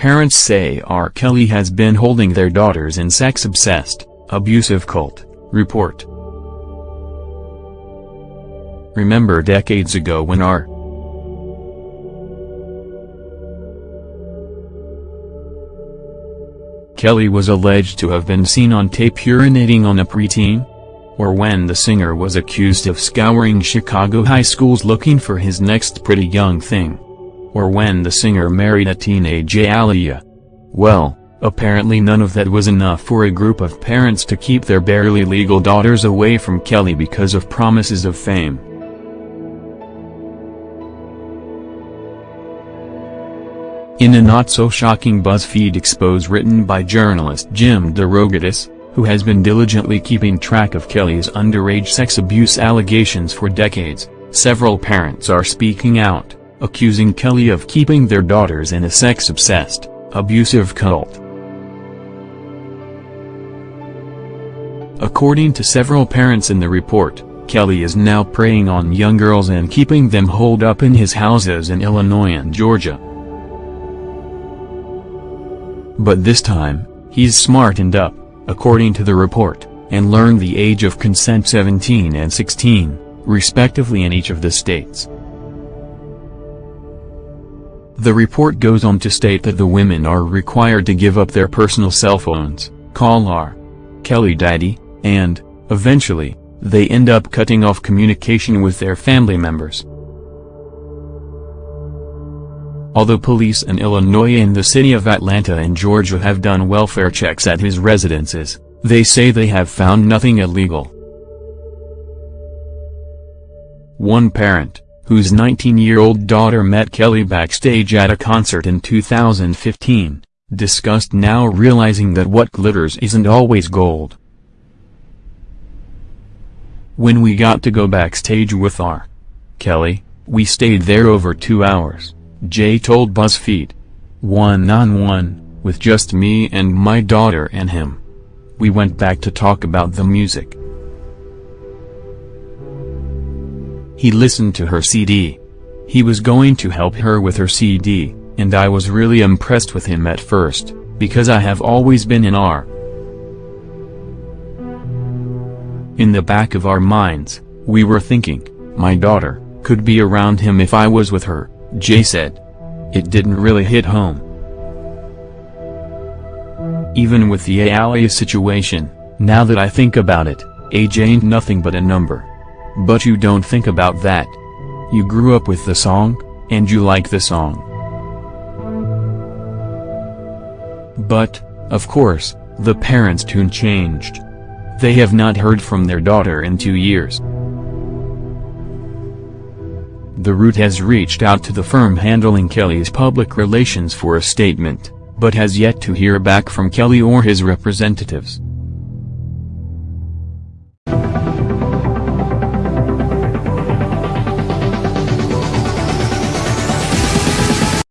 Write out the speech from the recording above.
Parents say R. Kelly has been holding their daughters in sex-obsessed, abusive cult, report. Remember decades ago when R. Kelly was alleged to have been seen on tape urinating on a preteen? Or when the singer was accused of scouring Chicago high schools looking for his next pretty young thing? Or when the singer married a teenage Aaliyah? Well, apparently none of that was enough for a group of parents to keep their barely legal daughters away from Kelly because of promises of fame. In a not-so-shocking BuzzFeed expose written by journalist Jim DeRogatis, who has been diligently keeping track of Kelly's underage sex abuse allegations for decades, several parents are speaking out, accusing Kelly of keeping their daughters in a sex-obsessed, abusive cult. According to several parents in the report, Kelly is now preying on young girls and keeping them holed up in his houses in Illinois and Georgia. But this time, he's smartened up, according to the report, and learned the age of consent 17 and 16, respectively in each of the states. The report goes on to state that the women are required to give up their personal cell phones, call R. Kelly Daddy, and, eventually, they end up cutting off communication with their family members. Although police in Illinois and the city of Atlanta and Georgia have done welfare checks at his residences, they say they have found nothing illegal. One parent, whose 19-year-old daughter met Kelly backstage at a concert in 2015, discussed now realizing that what glitters isn't always gold. When we got to go backstage with R. Kelly, we stayed there over two hours. Jay told BuzzFeed. One-on-one, with just me and my daughter and him. We went back to talk about the music. He listened to her CD. He was going to help her with her CD, and I was really impressed with him at first, because I have always been in R. In the back of our minds, we were thinking, my daughter, could be around him if I was with her. Jay said. It didn't really hit home. Even with the Aaliyah situation, now that I think about it, age ain't nothing but a number. But you don't think about that. You grew up with the song, and you like the song. But, of course, the parents' tune changed. They have not heard from their daughter in two years. The Root has reached out to the firm handling Kelly's public relations for a statement, but has yet to hear back from Kelly or his representatives.